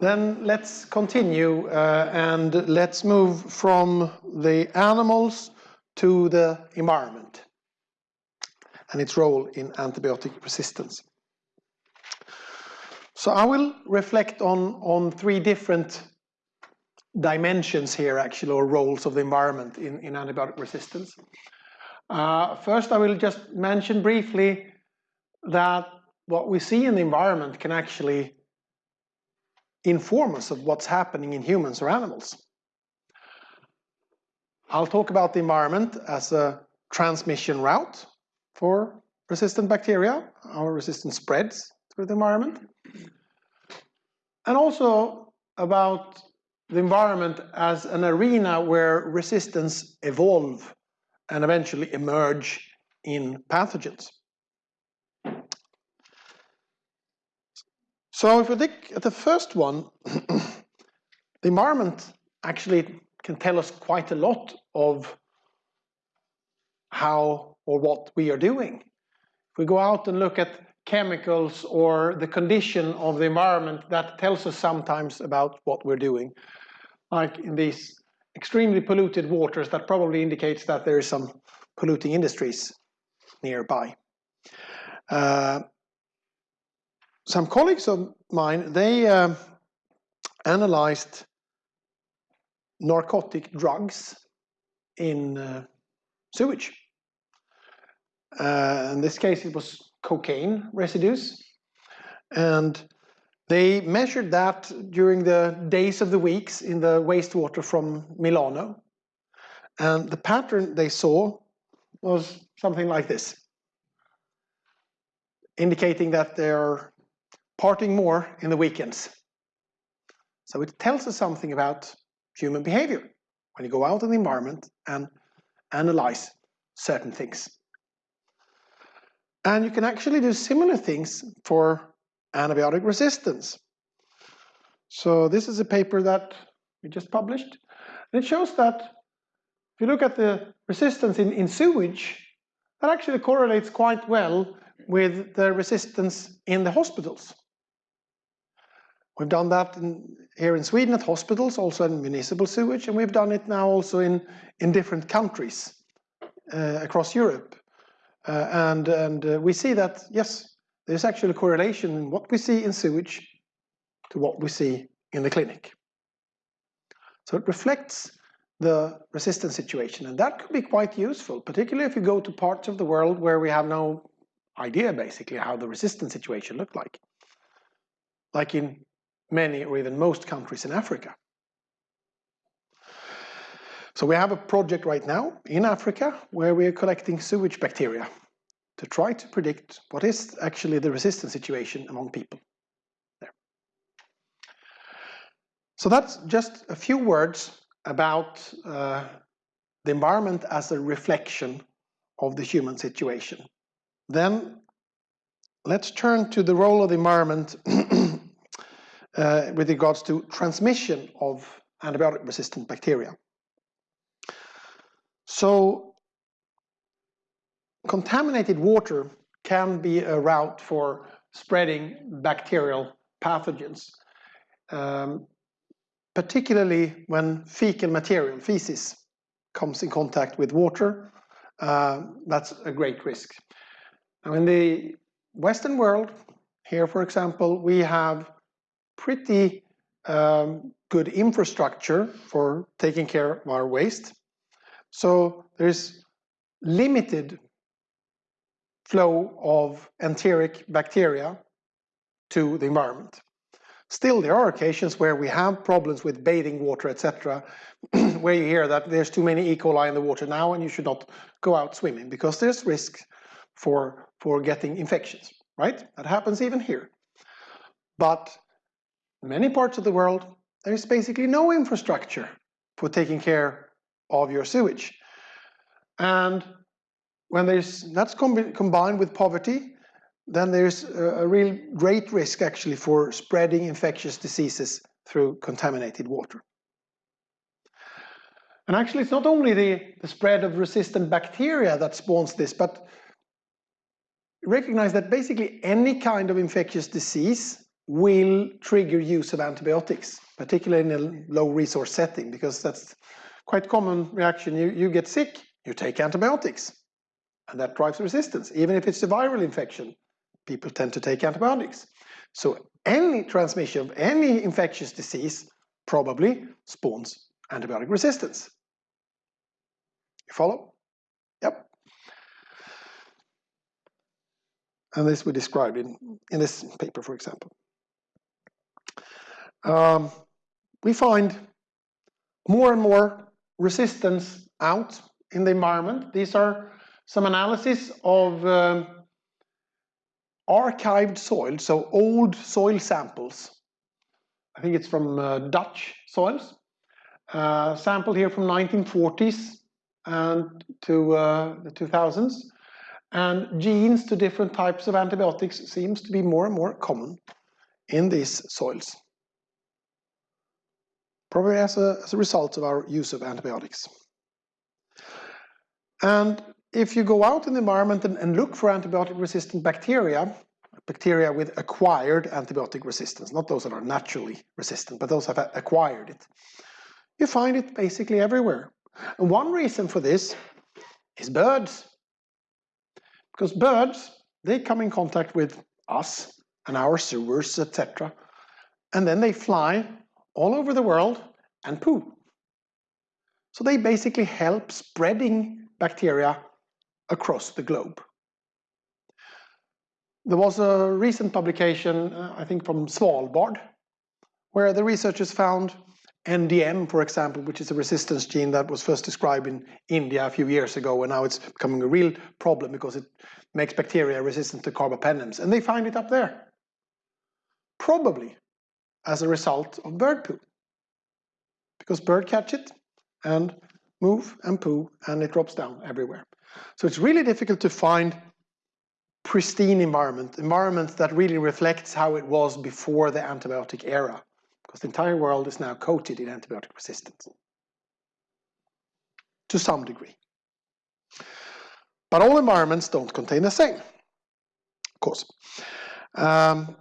Then let's continue uh, and let's move from the animals to the environment and its role in antibiotic resistance. So I will reflect on, on three different dimensions here actually, or roles of the environment in, in antibiotic resistance. Uh, first, I will just mention briefly that what we see in the environment can actually inform us of what's happening in humans or animals. I'll talk about the environment as a transmission route for resistant bacteria, how resistance spreads through the environment. And also about the environment as an arena where resistance evolve and eventually emerge in pathogens. So if we look at the first one, the environment actually can tell us quite a lot of how or what we are doing. If we go out and look at chemicals or the condition of the environment, that tells us sometimes about what we're doing. Like in these extremely polluted waters, that probably indicates that there is some polluting industries nearby. Uh, some colleagues of mine, they uh, analyzed narcotic drugs in uh, sewage. Uh, in this case, it was cocaine residues. And they measured that during the days of the weeks in the wastewater from Milano. And the pattern they saw was something like this, indicating that they're partying more in the weekends. So it tells us something about human behavior when you go out in the environment and analyze certain things. And you can actually do similar things for antibiotic resistance. So this is a paper that we just published. And it shows that if you look at the resistance in, in sewage, that actually correlates quite well with the resistance in the hospitals. We've done that in, here in Sweden at hospitals, also in municipal sewage, and we've done it now also in, in different countries uh, across Europe. Uh, and and uh, we see that, yes, there's actually a correlation in what we see in sewage to what we see in the clinic. So it reflects the resistance situation, and that could be quite useful, particularly if you go to parts of the world where we have no idea, basically, how the resistance situation looked like. Like in many or even most countries in Africa. So we have a project right now in Africa where we are collecting sewage bacteria to try to predict what is actually the resistance situation among people there. So that's just a few words about uh, the environment as a reflection of the human situation. Then let's turn to the role of the environment uh, with regards to transmission of antibiotic resistant bacteria. So contaminated water can be a route for spreading bacterial pathogens, um, particularly when fecal material, feces, comes in contact with water. Uh, that's a great risk. Now in the Western world, here for example, we have pretty um, good infrastructure for taking care of our waste. So there's limited flow of enteric bacteria to the environment. Still, there are occasions where we have problems with bathing water, etc., where you hear that there's too many E. coli in the water now and you should not go out swimming because there's risk for, for getting infections, right? That happens even here. But many parts of the world, there is basically no infrastructure for taking care of your sewage. And when there's that's com combined with poverty, then there's a, a real great risk actually for spreading infectious diseases through contaminated water. And actually, it's not only the, the spread of resistant bacteria that spawns this, but recognize that basically any kind of infectious disease will trigger use of antibiotics, particularly in a low resource setting, because that's quite common reaction. You, you get sick, you take antibiotics, and that drives resistance. Even if it's a viral infection, people tend to take antibiotics. So any transmission of any infectious disease probably spawns antibiotic resistance. You follow? Yep. And this we described in, in this paper, for example. Um, we find more and more resistance out in the environment. These are some analysis of um, archived soil, so old soil samples. I think it's from uh, Dutch soils. Uh, sampled here from 1940s and to uh, the 2000s. And genes to different types of antibiotics seems to be more and more common in these soils. Probably as a, as a result of our use of antibiotics. And if you go out in the environment and, and look for antibiotic resistant bacteria, bacteria with acquired antibiotic resistance, not those that are naturally resistant, but those that have acquired it, you find it basically everywhere. And one reason for this is birds. Because birds, they come in contact with us and our sewers, etc. And then they fly all over the world and poo. So they basically help spreading bacteria across the globe. There was a recent publication, uh, I think from Svalbard, where the researchers found NDM, for example, which is a resistance gene that was first described in India a few years ago, and now it's becoming a real problem because it makes bacteria resistant to carbapenems, and they find it up there. Probably as a result of bird poo. Because bird catch it and move and poo, and it drops down everywhere. So it's really difficult to find pristine environment, environment that really reflects how it was before the antibiotic era because the entire world is now coated in antibiotic resistance to some degree. But all environments don't contain the same, of course. Um,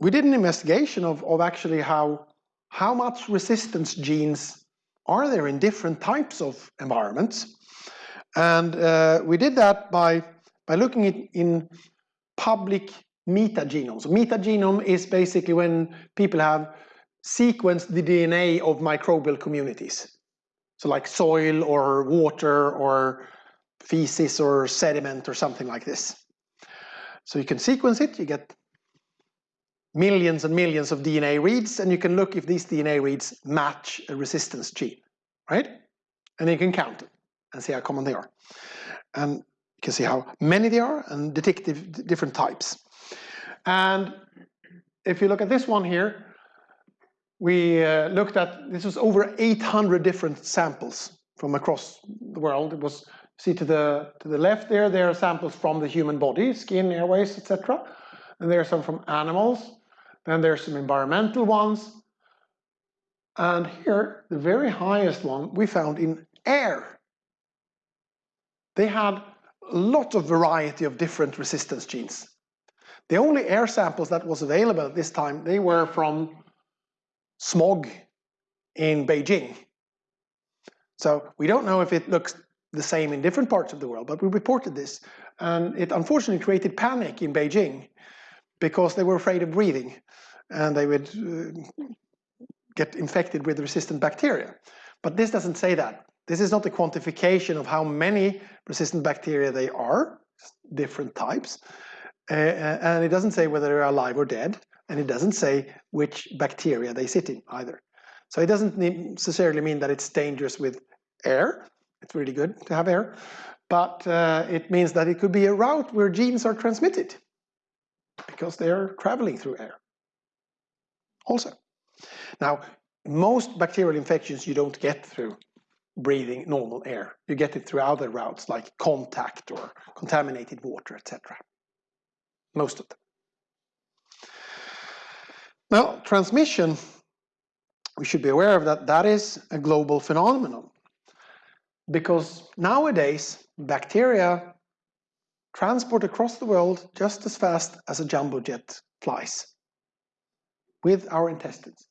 we did an investigation of, of actually how, how much resistance genes are there in different types of environments. And uh, we did that by, by looking at in public metagenomes. So Metagenome is basically when people have sequenced the DNA of microbial communities. So like soil or water or feces or sediment or something like this. So you can sequence it, you get millions and millions of DNA reads, and you can look if these DNA reads match a resistance gene, right? And you can count them and see how common they are. And you can see how many they are and detect different types. And if you look at this one here, we uh, looked at, this was over 800 different samples from across the world. It was, see to the, to the left there, there are samples from the human body, skin, airways, etc. And there are some from animals. Then there's some environmental ones. And here, the very highest one we found in air. They had a lot of variety of different resistance genes. The only air samples that was available at this time, they were from smog in Beijing. So we don't know if it looks the same in different parts of the world, but we reported this. And it unfortunately created panic in Beijing because they were afraid of breathing and they would uh, get infected with resistant bacteria. But this doesn't say that. This is not a quantification of how many resistant bacteria they are, different types. Uh, and it doesn't say whether they're alive or dead and it doesn't say which bacteria they sit in either. So it doesn't necessarily mean that it's dangerous with air. It's really good to have air. But uh, it means that it could be a route where genes are transmitted because they're traveling through air also. Now, most bacterial infections you don't get through breathing normal air. You get it through other routes like contact or contaminated water, etc. Most of them. Now, transmission, we should be aware of that, that is a global phenomenon. Because nowadays, bacteria transport across the world just as fast as a jumbo jet flies. with our intestines.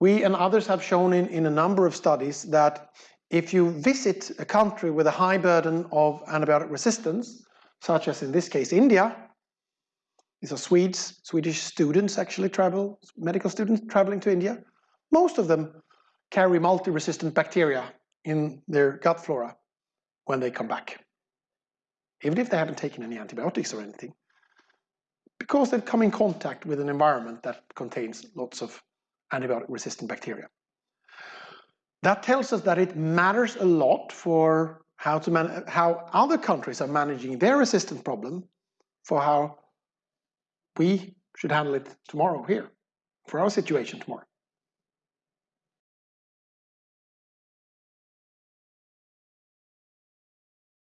We and others have shown in, in a number of studies that if you visit a country with a high burden of antibiotic resistance, such as in this case India, these are Swedes, Swedish students actually travel, medical students traveling to India. Most of them carry multi-resistant bacteria in their gut flora when they come back. Even if they haven't taken any antibiotics or anything. Because they've come in contact with an environment that contains lots of antibiotic resistant bacteria. That tells us that it matters a lot for how, to how other countries are managing their resistance problem for how we should handle it tomorrow here, for our situation tomorrow.